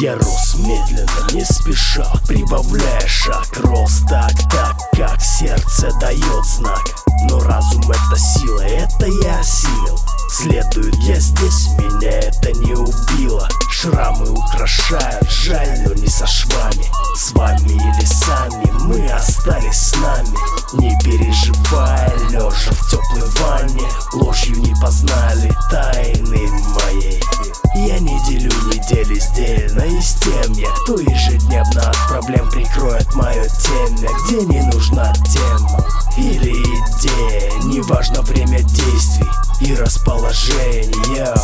Я рос медленно, не спеша, прибавляя шаг. Рос так, так, как сердце дает знак. Но разум это сила, это я осилил. Следует я здесь, меня это не убило. Шрамы украшают, жаль, но не со швами. С вами или сами, мы остались с нами познали тайны моей. Я не делю недели сдельно из темья Кто ежедневно от проблем прикроет мое темя Где не нужна тема. Или идея Неважно время действий и расположение